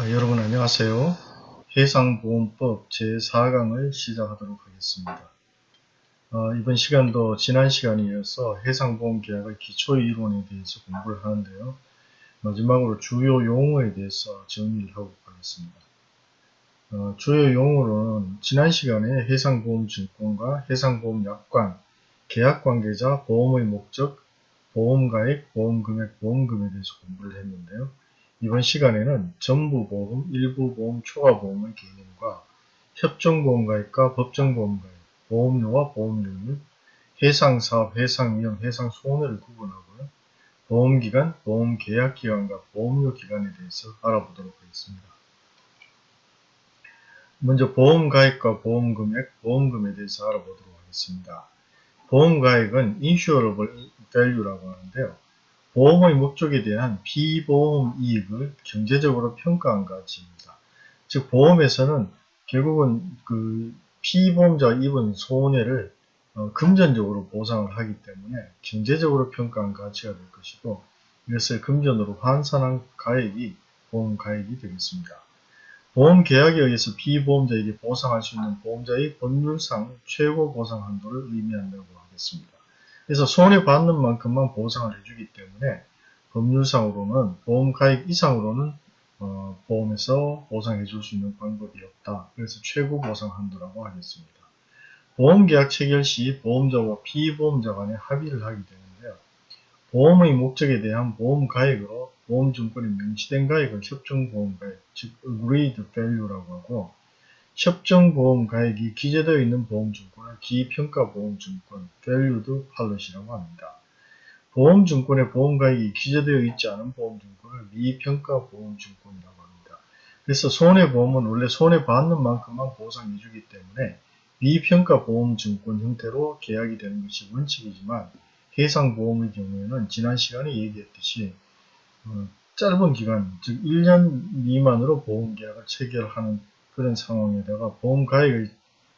아, 여러분 안녕하세요. 해상보험법 제4강을 시작하도록 하겠습니다. 어, 이번 시간도 지난 시간에 이어서 해상보험계약의 기초이론에 대해서 공부를 하는데요. 마지막으로 주요 용어에 대해서 정리를 하고 가겠습니다. 어, 주요 용어로는 지난 시간에 해상보험증권과 해상보험약관, 계약관계자, 보험의 목적, 보험가액, 보험금액, 보험금에 대해서 공부를 했는데요. 이번 시간에는 전부보험, 일부보험, 초과보험의 개념과 협정보험가입과 법정보험가입, 보험료와 보험료율, 해상사업, 해상위험, 해상손해를 구분하고요. 보험기간, 보험계약기간과 보험료기간에 대해서 알아보도록 하겠습니다. 먼저 보험가입과 보험금액, 보험금에 대해서 알아보도록 하겠습니다. 보험가액은 insurable value라고 하는데요. 보험의 목적에 대한 비보험 이익을 경제적으로 평가한 가치입니다. 즉 보험에서는 결국은 그 피보험자가 입은 손해를 어, 금전적으로 보상을 하기 때문에 경제적으로 평가한 가치가 될 것이고 이것을 금전으로 환산한 가액이 보험 가액이 되겠습니다. 보험 계약에 의해서 피보험자에게 보상할 수 있는 보험자의 법률상 최고 보상 한도를 의미한다고 하겠습니다. 그래서 손해받는 만큼만 보상을 해주기 때문에 법률상으로는 보험 가액 이상으로는 어, 보험에서 보상해 줄 수 있는 방법이 없다. 그래서 최고 보상 한도라고 하겠습니다. 보험계약 체결 시 보험자와 피보험자 간에 합의를 하게 되는데요. 보험의 목적에 대한 보험 가액으로 보험증권이 명시된 가액을 협정보험가액, 즉 agreed value라고 하고 협정보험 가액이 기재되어 있는 보험증권을 기평가보험증권 valued pallet이라고 합니다. 보험증권의 보험가액이 기재되어 있지 않은 보험증권을 미평가보험증권이라고 합니다. 그래서 손해보험은 원래 손해받는 만큼만 보상해주기 때문에 미평가보험증권 형태로 계약이 되는 것이 원칙이지만 해상보험의 경우에는 지난 시간에 얘기했듯이 어, 짧은 기간, 즉 1년 미만으로 보험계약을 체결하는 그런 상황에다가 보험가액의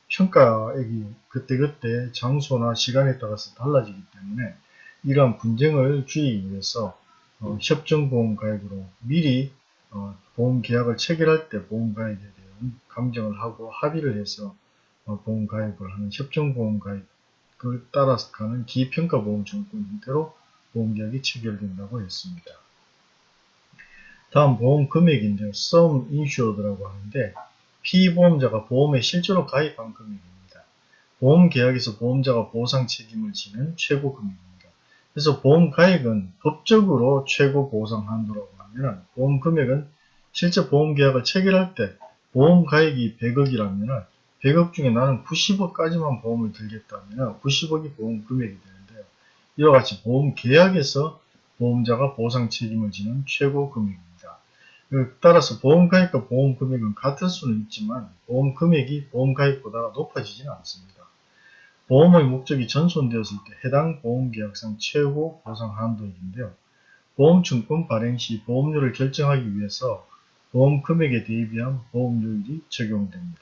평가액이 그때그때 장소나 시간에 따라서 달라지기 때문에 이러한 분쟁을 줄이기 위해서 어, 협정보험가액으로 미리 어, 보험 계약을 체결할 때 보험가액에 대한 감정을 하고 합의를 해서 어, 보험가액을 하는 협정보험가액을 따라서 가는 기평가보험증권 형태로 보험계약이 체결된다고 했습니다. 다음 보험 금액인데요. sum insured라고 하는데 피보험자가 보험에 실제로 가입한 금액입니다. 보험계약에서 보험자가 보상 책임을 지는 최고 금액입니다. 그래서 보험 가액은 법적으로 최고 보상 한도라고 하면 보험 금액은 실제 보험 계약을 체결할 때 보험 가액이 100억이라면 100억 중에 나는 90억까지만 보험을 들겠다면 90억이 보험 금액이 되는데요. 이와 같이 보험 계약에서 보험자가 보상 책임을 지는 최고 금액입니다. 따라서 보험 가액과 보험 금액은 같을 수는 있지만 보험 금액이 보험 가액보다 높아지지는 않습니다. 보험의 목적이 전손되었을 때 해당 보험계약상 최고 보상 한도인데요. 보험증권 발행 시 보험료를 결정하기 위해서 보험 금액에 대비한 보험료율이 적용됩니다.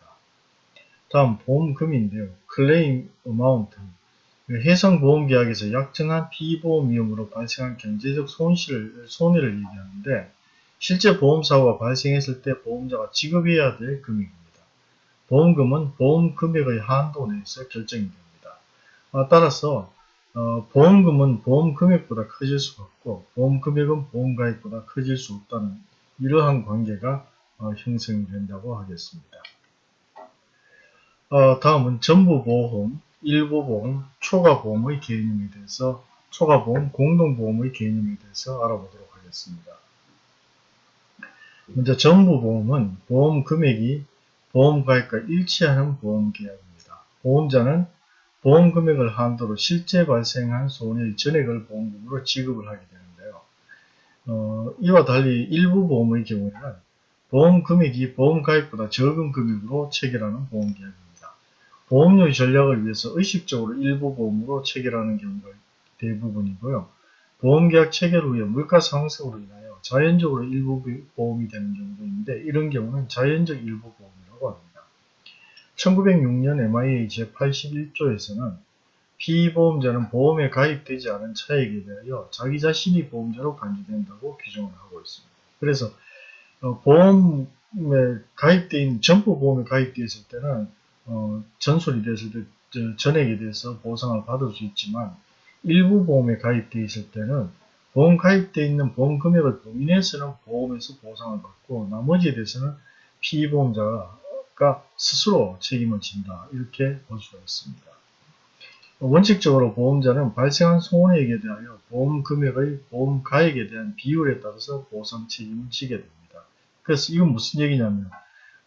다음 보험금인데요. 클레임 어마운트 해상보험계약에서 약정한 피보험 위험으로 발생한 경제적 손실을, 손해를 얘기하는데 실제 보험사고가 발생했을 때 보험자가 지급해야 될 금액입니다. 보험금은 보험 금액의 한도 내에서 결정이 됩니다. 어, 따라서 어, 보험금은 보험 금액보다 커질 수가 없고 보험 금액은 보험 가액보다 커질 수 없다는 이러한 관계가 어, 형성이 된다고 하겠습니다. 어, 다음은 전부보험, 일부보험, 초과보험의 개념에 대해서 초과보험, 공동보험의 개념에 대해서 알아보도록 하겠습니다. 먼저 전부보험은 보험 금액이 보험 가액과 일치하는 보험 계약입니다. 보험자는 보험 금액을 한도로 실제 발생한 손해의 전액을 보험금으로 지급을 하게 되는데요. 어, 이와 달리 일부 보험의 경우에는 보험 금액이 보험 가입보다 적은 금액으로 체결하는 보험 계약입니다. 보험료 전략을 위해서 의식적으로 일부 보험으로 체결하는 경우가 대부분이고요. 보험계약 체결 후에 물가 상승으로 인하여 자연적으로 일부 보험이 되는 경우도 있는데 이런 경우는 자연적 일부 보험이라고 합니다. 1906년 MIA 제81조에서는 피보험자는 보험에 가입되지 않은 차액에 대하여 자기 자신이 보험자로 간주된다고 규정을 하고 있습니다. 그래서 어, 보험에 있는 전부 보험에 가입되어 있을 때는 어, 전설이 됐을 때 저, 전액에 대해서 보상을 받을 수 있지만 일부 보험에 가입되어 있을 때는 보험 가입되어 있는 보험 금액을 범인해서는 보험에서 보상을 받고 나머지에 대해서는 피보험자가 스스로 책임을 진다 이렇게 볼 수가 있습니다. 원칙적으로 보험자는 발생한 손해액에 대하여 보험 금액의 보험 가액에 대한 비율에 따라서 보상 책임을 지게 됩니다. 그래서 이건 무슨 얘기냐면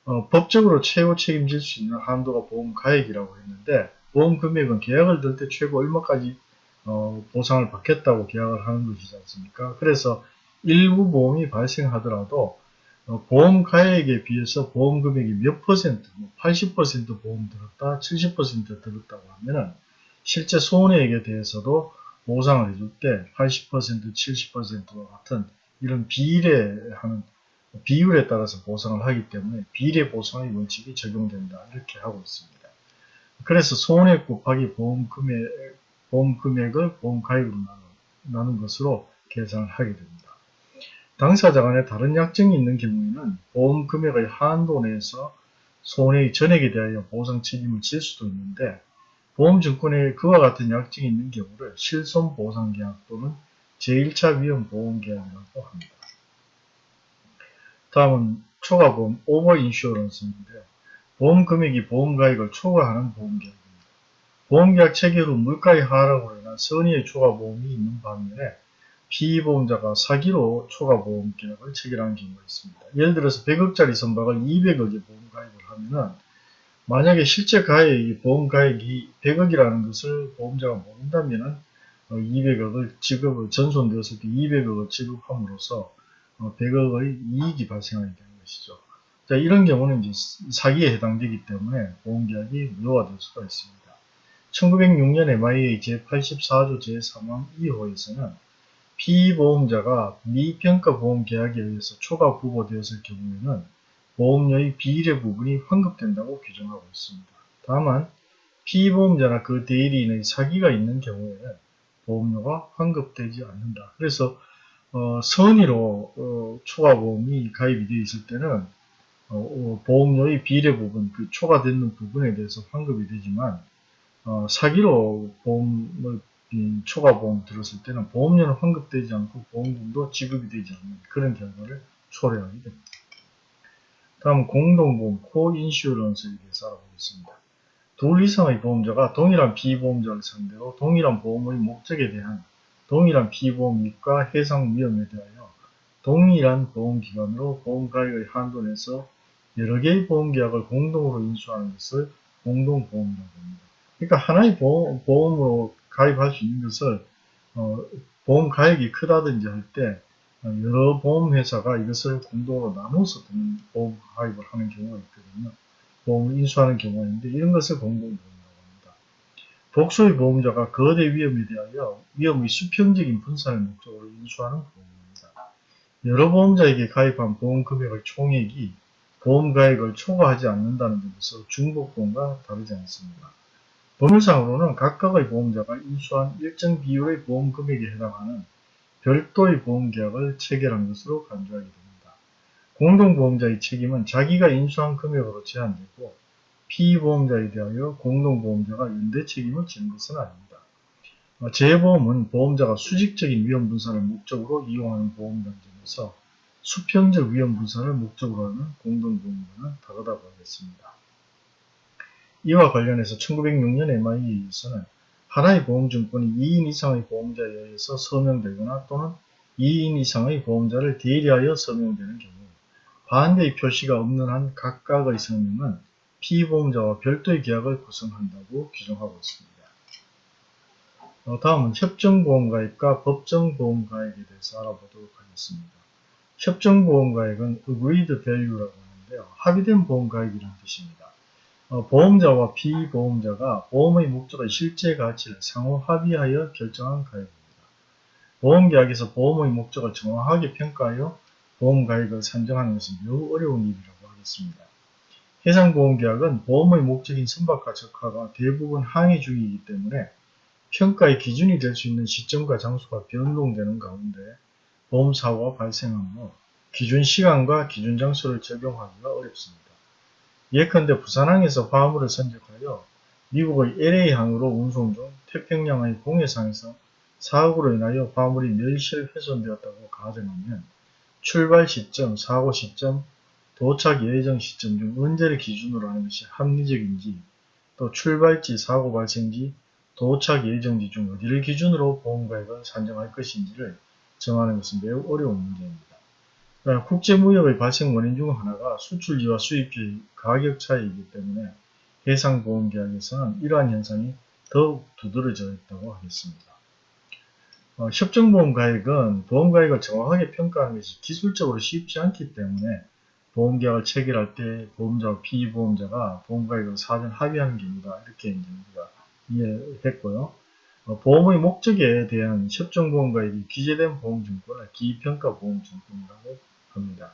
어, 법적으로 최고 책임질 수 있는 한도가 보험 가액이라고 했는데 보험 금액은 계약을 들 때 최고 얼마까지 어, 보상을 받겠다고 계약을 하는 것이지 않습니까? 그래서 일부 보험이 발생하더라도 어, 보험 가액에 비해서 보험 금액이 몇 퍼센트, 뭐 80% 보험 들었다, 70% 들었다고 하면은 실제 손해액에 대해서도 보상을 해줄 때 80%, 70%와 같은 이런 비례하는 비율에 따라서 보상을 하기 때문에 비례 보상의 원칙이 적용된다 이렇게 하고 있습니다. 그래서 손해액 곱하기 보험 금액, 보험 금액을 보험 가입으로 나눈 것으로 계산을 하게 됩니다. 당사자 간에 다른 약정이 있는 경우에는 보험 금액의 한도 내에서 손해의 전액에 대하여 보상 책임을 질 수도 있는데 보험증권에 그와 같은 약정이 있는 경우를 실손보상계약 또는 제1차 위험보험계약이라고 합니다. 다음은 초과보험 오버인슈어런스인데요. 보험 금액이 보험 가액을 초과하는 보험계약입니다. 보험계약 체결 후 물가의 하락으로 인한 선의의 초과보험이 있는 반면에 피보험자가 사기로 초과보험 계약을 체결하는 경우가 있습니다. 예를 들어서 100억짜리 선박을 200억의 보험 가입을 하면은 만약에 실제 가액이 보험 가액이 100억이라는 것을 보험자가 모른다면은 200억을 어, 지급을 전손되었을 때 200억을 지급함으로써 100억의 어, 이익이 발생하게 되는 것이죠. 자, 이런 경우는 이제 사기에 해당되기 때문에 보험계약이 무효화될 수가 있습니다. 1906년 MIA 제84조 제3항 2호에서는 피보험자가 미평가 보험 계약에 의해서 초과 부과되었을 경우에는 보험료의 비례 부분이 환급된다고 규정하고 있습니다. 다만 피보험자나 그 대리인의 사기가 있는 경우에는 보험료가 환급되지 않는다. 그래서 어, 선의로 어, 초과보험이 가입이 되어 있을 때는 어, 어, 보험료의 비례 부분, 그 초과되는 부분에 대해서 환급이 되지만 어, 사기로 보험을 초과보험 들었을 때는 보험료는 환급되지 않고 보험금도 지급이 되지 않는 그런 결과를 초래하게 됩니다. 다음 공동보험, 코인슈런스에 대해서 알아보겠습니다. 둘 이상의 보험자가 동일한 비보험자를 상대로 동일한 보험의 목적에 대한 동일한 피보험익과 해상 위험에 대하여 동일한 보험기관으로 보험가액의 한도 내서 여러 개의 보험계약을 공동으로 인수하는 것을 공동보험이라고 합니다. 그러니까 하나의 보험, 으로 가입할 수 있는 것을 어, 보험 가액이 크다든지 할 때 여러 보험회사가 이것을 공동으로 나눠서 보험 가입을 하는 경우가 있거든요. 보험을 인수하는 경우가 있는데 이런 것을 공동보험 복수의 보험자가 거대 위험에 대하여 위험의 수평적인 분산을 목적으로 인수하는 보험입니다. 여러 보험자에게 가입한 보험 금액의 총액이 보험 가액을 초과하지 않는다는 점에서 중복보험과 다르지 않습니다. 법률상으로는 각각의 보험자가 인수한 일정 비율의 보험 금액에 해당하는 별도의 보험계약을 체결한 것으로 간주하게 됩니다. 공동보험자의 책임은 자기가 인수한 금액으로 제한되고 피보험자에 대하여 공동보험자가 연대 책임을 지는 것은 아닙니다. 어, 재보험은 보험자가 수직적인 위험 분산을 목적으로 이용하는 보험 단점에서 수평적 위험 분산을 목적으로 하는 공동보험과는 다르다고 하겠습니다. 이와 관련해서 1906년 MIA에서는 하나의 보험증권이 2인 이상의 보험자에 의해서 서명되거나 또는 2인 이상의 보험자를 대리하여 서명되는 경우 반대의 표시가 없는 한 각각의 서명은 피보험자와 별도의 계약을 구성한다고 규정하고 있습니다. 어, 다음은 협정보험가입과 법정보험가입에 대해서 알아보도록 하겠습니다. 협정보험가입은 agreed value라고 하는데요. 합의된 보험가입이라는 뜻입니다. 어, 보험자와 피보험자가 보험의 목적의 실제 가치를 상호 합의하여 결정한 가입입니다. 보험계약에서 보험의 목적을 정확하게 평가하여 보험가입을 산정하는 것은 매우 어려운 일이라고 하겠습니다. 해상보험계약은 보험의 목적인 선박과 적화가 대부분 항해 중이기 때문에 평가의 기준이 될 수 있는 시점과 장소가 변동되는 가운데 보험사고가 후 기준 시간과 기준 장소를 적용하기가 어렵습니다. 예컨대 부산항에서 화물을 선적하여 미국의 LA항으로 운송 중 태평양의 공해상에서 사고로 인하여 화물이 멸실 훼손되었다고 가정하면 출발 시점, 사고 시점, 도착 예정 시점 중 언제를 기준으로 하는 것이 합리적인지 또 출발지, 사고 발생지, 도착 예정지 중 어디를 기준으로 보험가액을 산정할 것인지를 정하는 것은 매우 어려운 문제입니다. 국제무역의 발생 원인 중 하나가 수출지와 수입지의 가격 차이이기 때문에 해상보험계약에서는 이러한 현상이 더욱 두드러져 있다고 하겠습니다. 어, 협정보험가액은 보험가액을 정확하게 평가하는 것이 기술적으로 쉽지 않기 때문에 보험계약을 체결할 때 보험자와 피보험자가 보험가액을 사전 합의하는 경우다 이렇게 이제 우리가 이해했고요. 어, 보험의 목적에 대한 협정보험가액이 기재된 보험증권을 기평가보험증권이라고 합니다.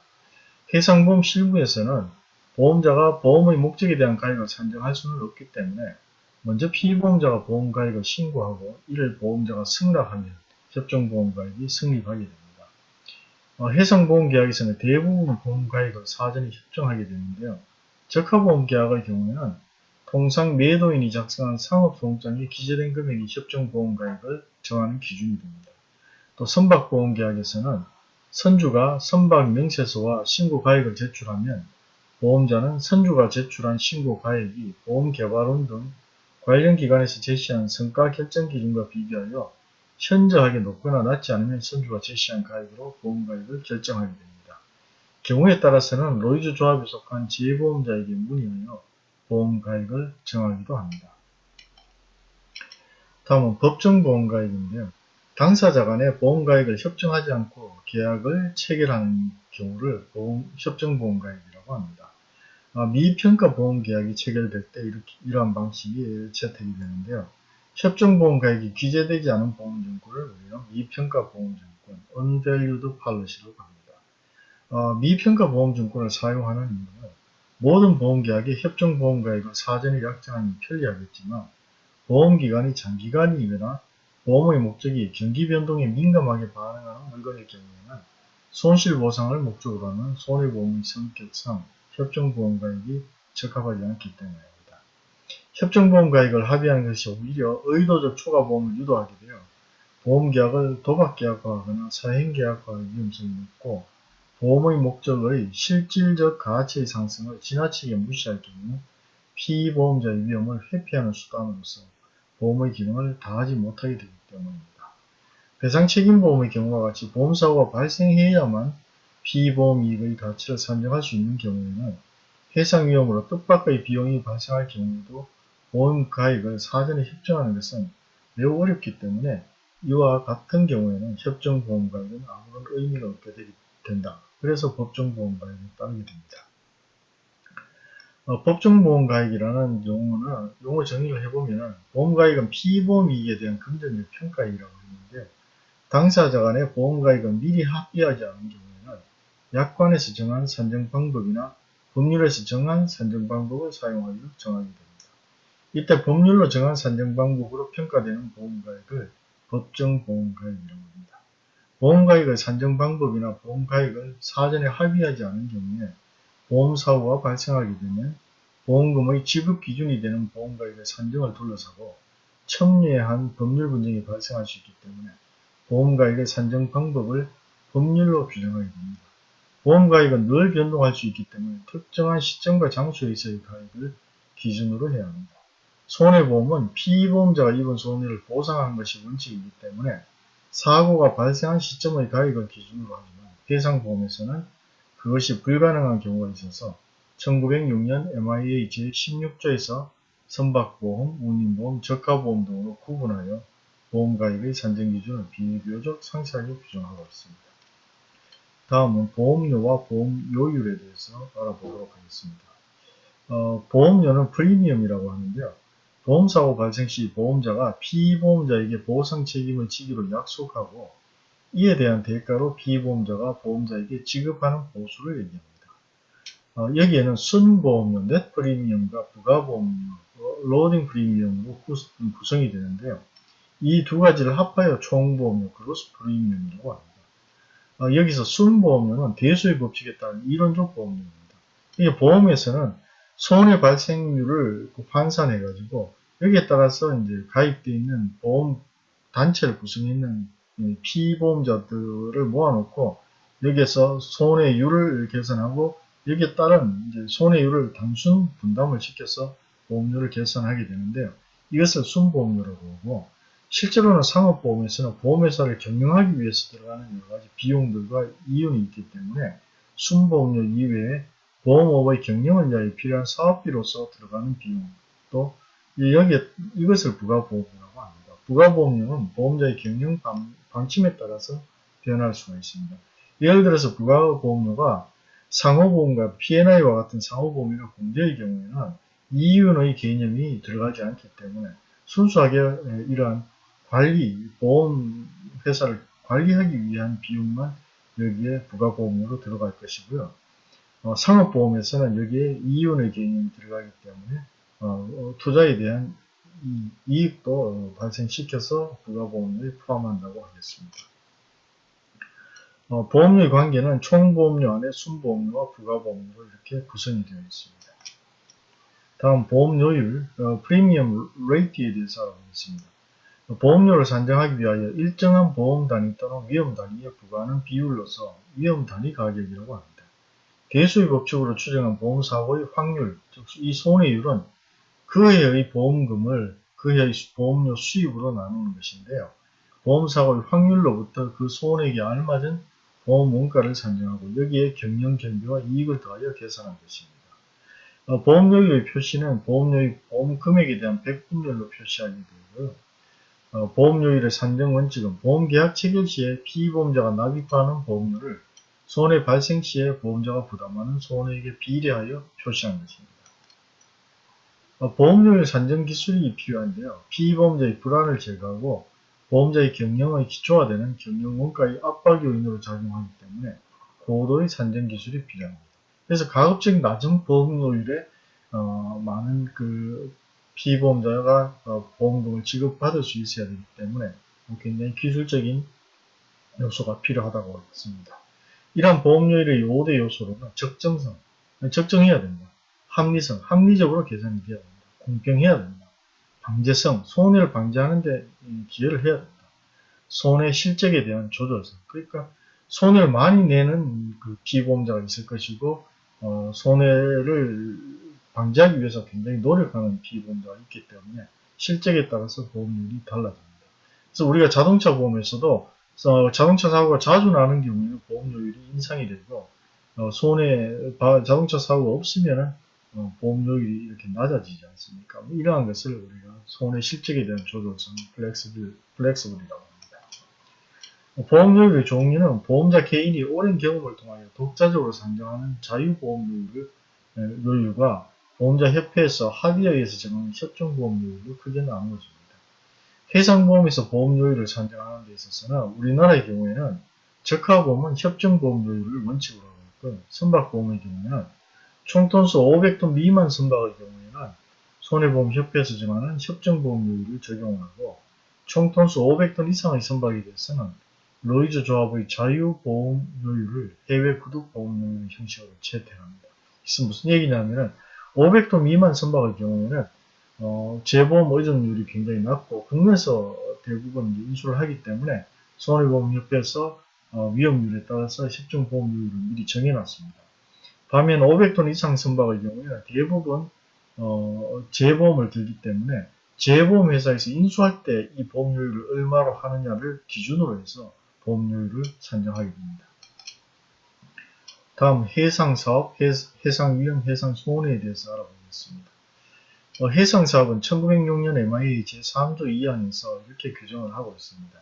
해상보험 실무에서는 보험자가 보험의 목적에 대한 가액을 산정할 수는 없기 때문에 먼저 피보험자가 보험 가액을 신고하고 이를 보험자가 승낙하면 협정보험 가액이 성립하게 됩니다. 어, 해상보험계약에서는 대부분 보험가액을 사전에 협정하게 되는데요. 적합보험계약의 경우에는 통상 매도인이 작성한 상업소송장에 기재된 금액이 협정보험가액을 정하는 기준이 됩니다. 또 선박보험계약에서는 선주가 선박 명세서와 신고가액을 제출하면 보험자는 선주가 제출한 신고가액이 보험개발원 등 관련 기관에서 제시한 성과 결정 기준과 비교하여 현저하게 높거나 낮지 않으면 선주가 제시한 가액으로 보험가액을 결정하게 됩니다. 경우에 따라서는 로이즈 조합에 속한 재보험자에게 문의하여 보험가액을 정하기도 합니다. 다음은 법정보험가액인데요. 당사자 간에 보험가액을 협정하지 않고 계약을 체결하는 경우를 보험, 협정보험가액이라고 합니다. 아, 미평가 보험계약이 체결될 때 이렇게, 이러한 방식이 채택이 되는데요. 협정보험가액이 기재되지 않은 보험증권을 우리는 미평가 보험증권, unvalued policy라고 합니다. 아, 미평가 보험증권을 사용하는 이유는 모든 보험계약에 협정보험가액을 사전에 약정하니 편리하겠지만 보험기간이 장기간이거나 보험의 목적이 경기 변동에 민감하게 반응하는 물건일 경우에는 손실보상을 목적으로 하는 손해보험의 성격상 협정보험가액이 적합하지 않기 때문입니다. 협정보험가액을 합의하는 것이 오히려 의도적 초과보험을 유도하게 되어 보험계약을 도박계약화하거나 사행계약화의 위험성이 높고 보험의 목적의 실질적 가치의 상승을 지나치게 무시할 경우 피보험자의 위험을 회피하는 수단으로서 보험의 기능을 다하지 못하게 되기 때문입니다. 배상 책임보험의 경우와 같이 보험사고가 발생해야만 피보험 이익의 가치를 산정할 수 있는 경우에는 해상 위험으로 뜻밖의 비용이 발생할 경우에도 보험 가액을 사전에 협정하는 것은 매우 어렵기 때문에 이와 같은 경우에는 협정보험 가액은 아무런 의미가 없게 된다. 그래서 법정보험 가액이 따르게 됩니다. 어, 법정보험가액이라는 용어는 용어 정의를 해보면 보험가액은 피보험이익에 대한 금전적 평가이라고 하는데 당사자 간의 보험가액은 미리 합의하지 않은 경우에는 약관에서 정한 산정 방법이나 법률에서 정한 산정 방법을 사용하여 정하게 됩니다. 이때 법률로 정한 산정 방법으로 평가되는 보험가액을 법정보험가액이라고 합니다. 보험가액의 산정 방법이나 보험가액을 사전에 합의하지 않은 경우에 보험사고가 발생하게 되면 보험금의 지급 기준이 되는 보험가액의 산정을 둘러싸고 첨예한 법률 분쟁이 발생할 수 있기 때문에 보험가액의 산정 방법을 법률로 규정하게 됩니다. 보험가액은 늘 변동할 수 있기 때문에 특정한 시점과 장소에서의 가액을 기준으로 해야 합니다. 손해보험은 피보험자가 입은 손해를 보상하는 것이 원칙이기 때문에 사고가 발생한 시점의 가액을 기준으로 하지만 해상보험에서는 그것이 불가능한 경우가 있어서 1906년 MIA 제16조에서 선박보험, 운임보험, 저가보험 등으로 구분하여 보험가액의 산정기준을 비교적 상세하게 규정하고 있습니다. 다음은 보험료와 보험료율에 대해서 알아보도록 하겠습니다. 어, 보험료는 프리미엄이라고 하는데요. 보험사고 발생 시 보험자가 피보험자에게 보상 책임을 지기로 약속하고 이에 대한 대가로 피보험자가 보험자에게 지급하는 보수를 얘기합니다. 어, 여기에는 순보험료, 넷 프리미엄과 부가보험료, 로딩 프리미엄으로 구성이 되는데요. 이 두 가지를 합하여 총보험료, 그로스 프리미엄이라고 합니다. 어, 여기서 순보험료는 대수의 법칙에 따른 이론적 보험료입니다. 이게 보험에서는 손해 발생률을 그 환산해가지고 여기에 따라서 이제 가입되어 있는 보험 단체를 구성해 있는 피보험자들을 모아놓고 여기에서 손해율을 계산하고 여기에 따른 손해율을 단순 분담을 시켜서 보험료를 계산하게 되는데요. 이것을 순보험료라고 하고 실제로는 상업보험에서는 보험회사를 경영하기 위해서 들어가는 여러가지 비용들과 이윤이 있기 때문에 순보험료 이외에 보험업의 경영을 위하여 필요한 사업비로서 들어가는 비용 또 여기에 이것을 부가보험료라고 합니다. 부가보험료는 보험자의 경영 방, 방침에 따라서 변할 수가 있습니다. 예를 들어서 부가보험료가 상호보험과 P&I와 같은 상호보험이나 공제의 경우에는 이윤의 개념이 들어가지 않기 때문에 순수하게 이러한 관리, 보험회사를 관리하기 위한 비용만 여기에 부가보험료로 들어갈 것이고요. 어, 상업보험에서는 여기에 이윤의 개념이 들어가기 때문에 어, 어 투자에 대한 이, 익도 발생시켜서 부가보험료에 포함한다고 하겠습니다. 어, 보험료의 관계는 총보험료 안에 순보험료와 부가보험료로 이렇게 구성이 되어 있습니다. 다음 보험료율, 어, premium rate에 대해서 알아보겠습니다. 보험료를 산정하기 위하여 일정한 보험 단위 또는 위험 단위에 부과하는 비율로서 위험 단위 가격이라고 합니다. 대수의 법칙으로 추정한 보험사고의 확률, 즉 이 손해율은 그 해의 보험금을 그 해의 보험료 수입으로 나누는 것인데요. 보험사고의 확률로부터 그 손해액에 알맞은 보험 원가를 산정하고 여기에 경영 견비와 이익을 더하여 계산한 것입니다. 어, 보험료율의 표시는 보험료의 보험 금액에 대한 백분율로 표시하게 되고요. 어, 보험료율의 산정 원칙은 보험계약 체결 시에 피보험자가 납입하는 보험료를 손해 발생 시에 보험자가 부담하는 손해액에 비례하여 표시한 것입니다. 어, 보험료율 산정 기술이 필요한데요. 피보험자의 불안을 제거하고 보험자의 경영의 기초가 되는 경영 원가의 압박 요인으로 작용하기 때문에 고도의 산정 기술이 필요합니다. 그래서 가급적 낮은 보험료율에 어, 많은 그 피보험자가 어, 보험금을 지급받을 수 있어야 되기 때문에 굉장히 기술적인 요소가 필요하다고 했습니다. 이러한 보험료율의 5대 요소로는 적정성, 적정해야 된다. 합리성, 합리적으로 계산이 되어야 된다. 공평해야 된다. 방제성, 손해를 방지하는 데 기여를 해야 된다. 손해 실적에 대한 조절성, 그러니까 손해를 많이 내는 그 피보험자가 있을 것이고 어, 손해를 방지하기 위해서 굉장히 노력하는 피보험자가 있기 때문에 실적에 따라서 보험률이 달라집니다. 그래서 우리가 자동차 보험에서도 어, 자동차 사고가 자주 나는 경우에는 보험료율이 인상이 되고 어, 손해 자동차 사고가 없으면 어, 보험료율이 이렇게 낮아지지 않습니까? 뭐 이러한 것을 우리가 손해 실적에 대한 조절성 flexible, flexible이라고 합니다. 어, 보험료율의 종류는 보험자 개인이 오랜 경험을 통하여 독자적으로 산정하는 자유보험료율 과 보험자 협회에서 합의에 의해서 정하는 협정보험료율로 크게 나누어집니다. 해상보험에서 보험료율을 산정하는 데 있어서는 우리나라의 경우에는 적하보험은 협정보험료율을 원칙으로 하고 있고 선박보험의 경우에는 총톤수 500톤 미만 선박의 경우에는 손해보험 협회에서 정하는 협정보험료율을 적용하고 총톤수 500톤 이상의 선박에 대해서는 로이즈 조합의 자유보험료율을 해외 구독보험료율 형식으로 채택합니다. 이것은 무슨 얘기냐면은 500톤 미만 선박의 경우에는 어, 재보험 의존율이 굉장히 낮고 국내에서 대부분 인수를 하기 때문에 손해보험협회에서 어, 위험률에 따라서 협정보험료율을 미리 정해놨습니다. 반면 500톤 이상 선박의 경우에는 대부분 어, 재보험을 들기 때문에 재보험 회사에서 인수할 때 이 보험료율을 얼마로 하느냐를 기준으로 해서 보험료율을 산정하게 됩니다. 다음 해상사업, 해상위험, 해상손해에 대해서 알아보겠습니다. 어, 해상사업은 1906년 MIA 제3조 2항에서 이렇게 규정을 하고 있습니다.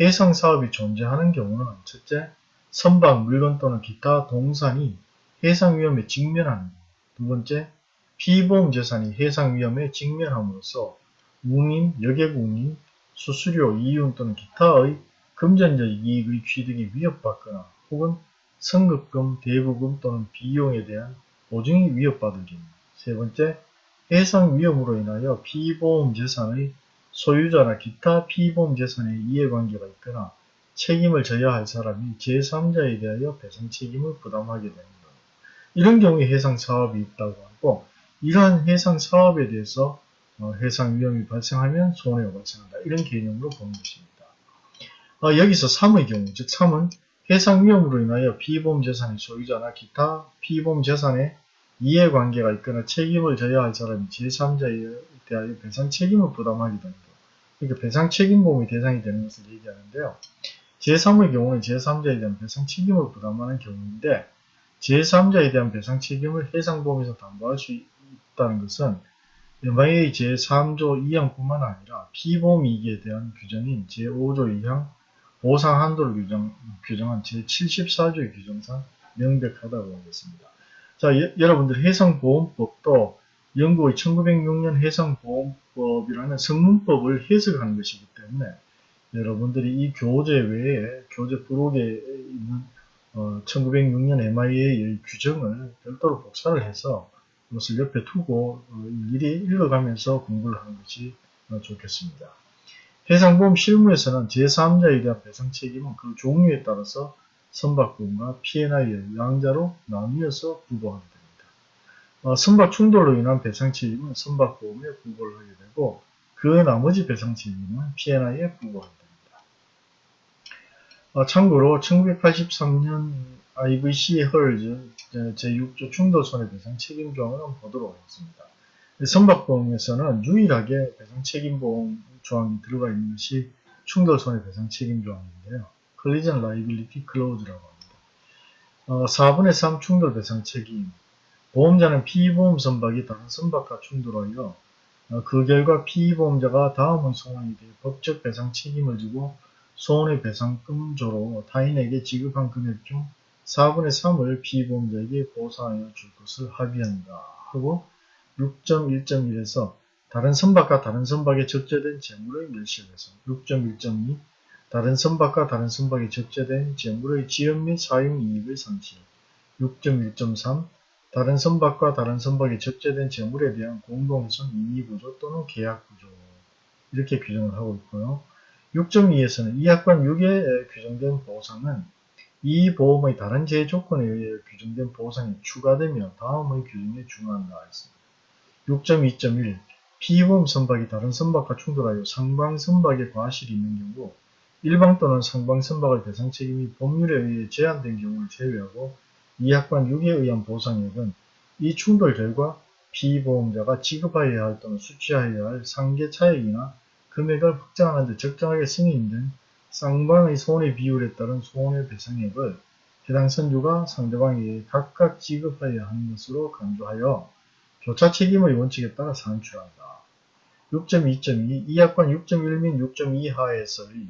해상사업이 존재하는 경우는 첫째, 선박, 물건 또는 기타 동산이 해상 위험에 직면하는 두 번째, 피보험 재산이 해상 위험에 직면함으로써 운임, 여객 운임, 수수료, 이윤 또는 기타의 금전적 이익의 취득이 위협받거나 혹은 선급금, 대부금 또는 비용에 대한 보증이 위협받을 경우 세 번째, 해상 위험으로 인하여 피보험 재산의 소유자나 기타 피보험 재산의 이해관계가 있거나 책임을 져야 할 사람이 제3자에 대하여 배상 책임을 부담하게 경우. 이런 경우에 해상 사업이 있다고 하고 이러한 해상 사업에 대해서 어, 해상 위험이 발생하면 손해가 발생한다. 이런 개념으로 보는 것입니다. 어, 여기서 3의 경우, 즉 3은 해상 위험으로 인하여 피보험 재산의 소유자나 기타 피보험 재산에 이해관계가 있거나 책임을 져야 할 사람이 제3자에 대하여 배상 책임을 부담하게 된다. 그러니까 배상 책임보험의 대상이 되는 것을 얘기하는데요. 제3의 경우는 제3자에 대한 배상 책임을 부담하는 경우인데 제3자에 대한 배상 책임을 해상보험에서 담보할 수 있다는 것은 MIA 제3조 2항뿐만 아니라 피보험 이익에 대한 규정인 제5조 2항 보상 한도를 규정, 규정한 제74조의 규정상 명백하다고 하겠습니다. 자, 예, 여러분들 해상보험법도 영국의 1906년 해상보험법이라는 성문법을 해석하는 것이기 때문에 여러분들이 이 교재 외에 교재 부록에 있는 어, 1906년 MIA의 규정을 별도로 복사를 해서 이것을 옆에 두고 어, 일일이 읽어가면서 공부를 하는 것이 어, 좋겠습니다. 해상보험 실무에서는 제3자에 대한 배상 책임은 그 종류에 따라서 선박보험과 P&I의 양자로 나뉘어서 부과하게 됩니다. 어, 선박 충돌로 인한 배상 책임은 선박보험에 부과를 하게 되고 그 나머지 배상 책임은 P&I에 부과하게 됩니다. 어, 참고로 1983년 IVC 헐즈 제6조 충돌 손해배상 책임조항을 보도록 하겠습니다. 선박보험에서는 유일하게 배상 책임보험 조항이 들어가 있는 것이 충돌 손해배상 책임조항인데요. Collision Liability Clause라고 합니다. 어, 4분의 3 충돌 배상 책임 보험자는 피보험 선박이 다른 선박과 충돌하여 어, 그 결과 피보험자가 다음의 상황에 대해 법적 배상 책임을 지고 손해배상금조로 타인에게 지급한 금액 중 4분의 3을 피보험자에게 보상하여 줄 것을 합의한다 하고 6.1.1에서 다른 선박과 다른 선박에 적재된 재물의 멸실에서 6.1.2 다른 선박과 다른 선박에 적재된 재물의 지연 및 사용 이익의 상실 6.1.3 다른 선박과 다른 선박에 적재된 재물에 대한 공동선 이의구조 또는 계약구조 이렇게 규정을 하고 있고요. 6.2에서는 이 약관 6에 규정된 보상은 이 보험의 다른 제조건에 의해 규정된 보상이 추가되며 다음의 규정에 준한다 했습니다. 6.2.1 피보험 선박이 다른 선박과 충돌하여 상방 선박에 과실이 있는 경우 일방 또는 상방 선박의 배상 책임이 법률에 의해 제한된 경우를 제외하고 이 약관 6에 의한 보상액은 이 충돌 결과 피보험자가 지급하여야 할 또는 수취하여야 할 상계 차액이나 금액을 확정하는 데 적정하게 승인된 쌍방의 손해 비율에 따른 손해배상액을 해당 선주가 상대방에게 각각 지급하여야 하는 것으로 강조하여 교차 책임의 원칙에 따라 산출한다. 6.2.2 이 약관 6.1 및 6.2 하에서의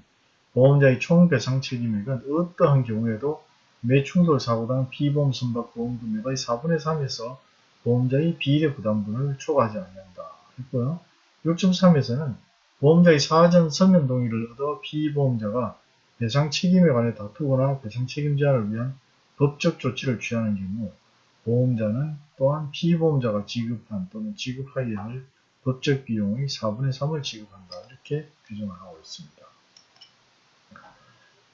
보험자의 총 배상 책임액은 어떠한 경우에도 매 충돌 사고당 피보험 선박 보험 금액의 4분의 3에서 보험자의 비례 부담분을 초과하지 않는다. 했고요. 6.3에서는 보험자의 사전 서면 동의를 얻어 피보험자가 배상 책임에 관해 다투거나 배상 책임 제한을 위한 법적 조치를 취하는 경우 보험자는 또한 피보험자가 지급한 또는 지급하여야 할 법적 비용의 4분의 3을 지급한다. 이렇게 규정을 하고 있습니다.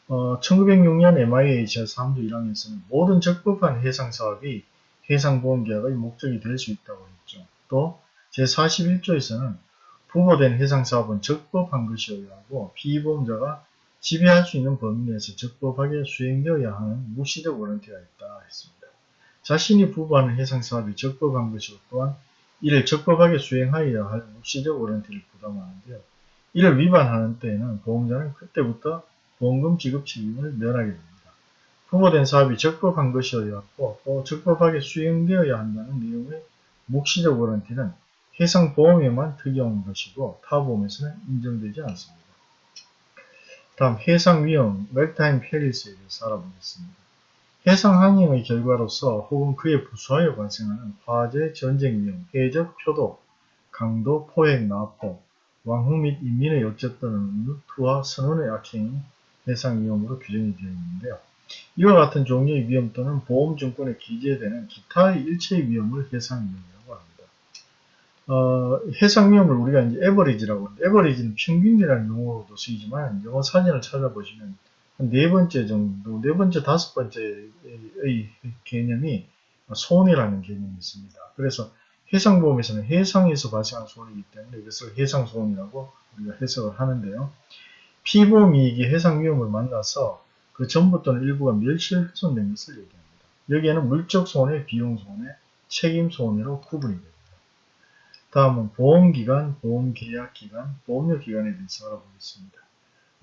어, 1906년 MIA 제3조 1항에서는 모든 적법한 해상사업이 해상보험계약의 목적이 될 수 있다고 했죠. 또 제41조에서는 부보된 해상사업은 적법한 것이어야 하고 피보험자가 지배할 수 있는 범위 내에서 적법하게 수행되어야 하는 무시적 워런티가 있다 했습니다. 자신이 부부하는 해상사업이 적법한 것이고 또한 이를 적법하게 수행하여야 할 무시적 워런티를 부담하는데요. 이를 위반하는 때에는 보험자는 그때부터 보험금 지급 책임을 면하게 됩니다. 부보된 사업이 적법한 것이어야 하고 또 적법하게 수행되어야 한다는 내용의 묵시적 워런티는 해상보험에만 특이한 것이고 타보험에서는 인정되지 않습니다. 다음 해상위험, 멜타임 페리스에 대해서 알아보겠습니다. 해상항행의 결과로서 혹은 그에 부수하여 발생하는 화재, 전쟁 위험, 해적, 표도, 강도, 포획, 납포, 왕흥 및 인민의 어째 또는 투하, 선원의 악행이 해상위험으로 규정이 되어 있는데요. 이와 같은 종류의 위험 또는 보험증권에 기재되는 기타의 일체의 위험을 해상위험이라고. 어, 해상위험을 우리가 이제 에버리지라고 에버리지는 평균이라는 용어로도 쓰이지만 영어 사전을 찾아보시면 한네 번째 정도, 네 번째, 다섯 번째의 개념이 손해라는 개념이 있습니다. 그래서 해상보험에서는 해상에서 발생한 손해이기 때문에 이것을 해상손이라고 우리가 해석을 하는데요. 피보험 이익이 해상 위험을 만나서 그 전부 또는 일부가 멸실훼손된 것을 얘기합니다. 여기에는 물적 손해, 비용 손해, 책임 손해로 구분이 됩니다. 다음은 보험기간, 보험계약기간, 보험료기간에 대해서 알아보겠습니다.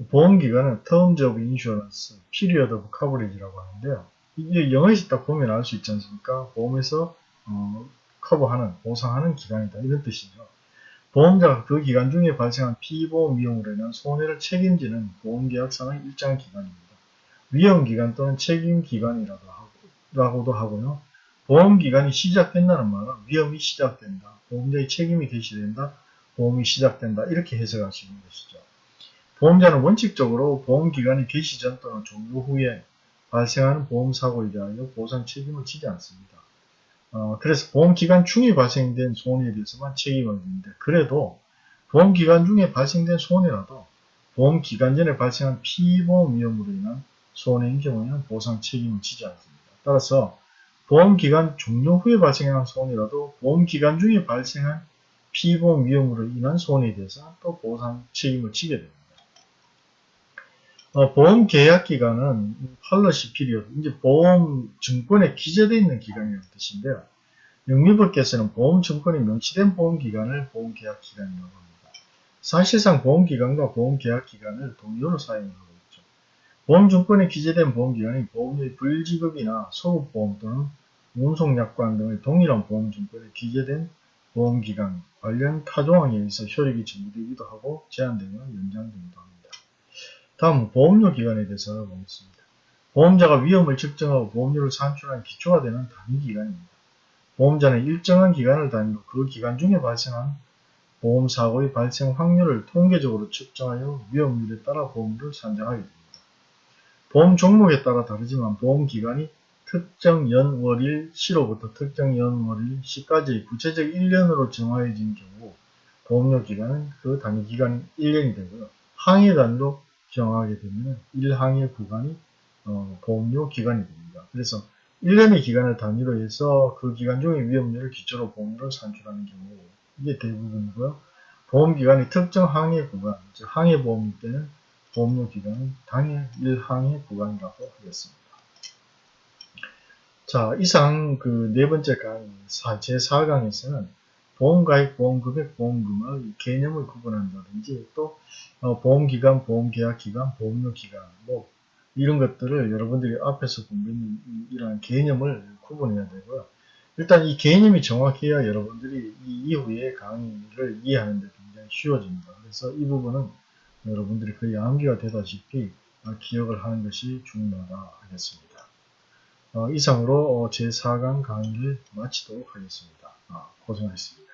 보험기간은 Terms of Insurance, Period of Coverage라고 하는데요. 이게 영어에서 딱 보면 알 수 있지 않습니까? 보험에서 어, 커버하는, 보상하는 기간이다. 이런 뜻이죠. 보험자가 그 기간 중에 발생한 피보험 위험으로 인한 손해를 책임지는 보험계약상의 일정 기간입니다. 위험기간 또는 책임기간이라고 라고도 하고요. 보험기간이 시작된다는 말은 위험이 시작된다. 보험자의 책임이 개시된다. 보험이 시작된다. 이렇게 해석하시는 것이죠. 보험자는 원칙적으로 보험기간이 개시 전 또는 종료 후에 발생하는 보험사고에 대하여 보상 책임을 지지 않습니다. 어, 그래서 보험기간 중에 발생된 손해에 대해서만 책임을 지는데 그래도 보험기간 중에 발생된 손해라도 보험기간 전에 발생한 피보험 위험으로 인한 손해인 경우에는 보상 책임을 지지 않습니다. 따라서 보험기간 종료 후에 발생한 손해라도 보험기간 중에 발생한 피보험 위험으로 인한 손해에 대해서 또 보상 책임을 지게 됩니다. 어, 보험 계약 기간은 policy period, 이제 보험 증권에 기재되어 있는 기간이라는 뜻인데요. 영미법계에서는 보험 증권에 명시된 보험 기간을 보험 계약 기간이라고 합니다. 사실상 보험 기간과 보험 계약 기간을 동료로 사용합니다. 보험증권에 기재된 보험기간이 보험료의 불지급이나 소급보험 또는 운송약관 등의 동일한 보험증권에 기재된 보험기간 관련 타조항에 의해서 효력이 정지되기도 하고 제한되면 연장되기도 합니다. 다음 보험료 기간에 대해서 알아보겠습니다. 보험자가 위험을 측정하고 보험료를 산출하는 기초가 되는 단위 기간입니다. 보험자는 일정한 기간을 단위로 그 기간 중에 발생한 보험사고의 발생 확률을 통계적으로 측정하여 위험률에 따라 보험료를 산정하게 됩니다. 보험 종목에 따라 다르지만 보험 기간이 특정 연월일 시로부터 특정 연월일 시까지 구체적 1년으로 정하여진 경우 보험료 기간은 그 단위 기간이 1년이 되고요. 항해 단위로 정하게 되면 1항해 구간이 어, 보험료 기간이 됩니다. 그래서 1년의 기간을 단위로 해서 그 기간 중의 위험률을 기초로 보험료를 산출하는 경우 이게 대부분이고요. 보험기간이 특정 항해 구간, 즉 항해 보험일 때는 보험료 기간은 당일 1항의 구간이라고 하겠습니다. 자, 이상 그 네 번째 강의 제4강에서는 보험가입, 보험금액, 보험금의 개념을 구분한다든지 또 어, 보험기간, 보험계약기간, 보험료기간 뭐 이런 것들을 여러분들이 앞에서 공부했는 이러한 개념을 구분해야 되고요. 일단 이 개념이 정확해야 여러분들이 이 이후에 강의를 이해하는 데 굉장히 쉬워집니다. 그래서 이 부분은 여러분들이 거의 암기가 되다시피 기억을 하는 것이 중요하다 하겠습니다. 어, 이상으로 제4강 강의를 마치도록 하겠습니다. 아, 고생하셨습니다.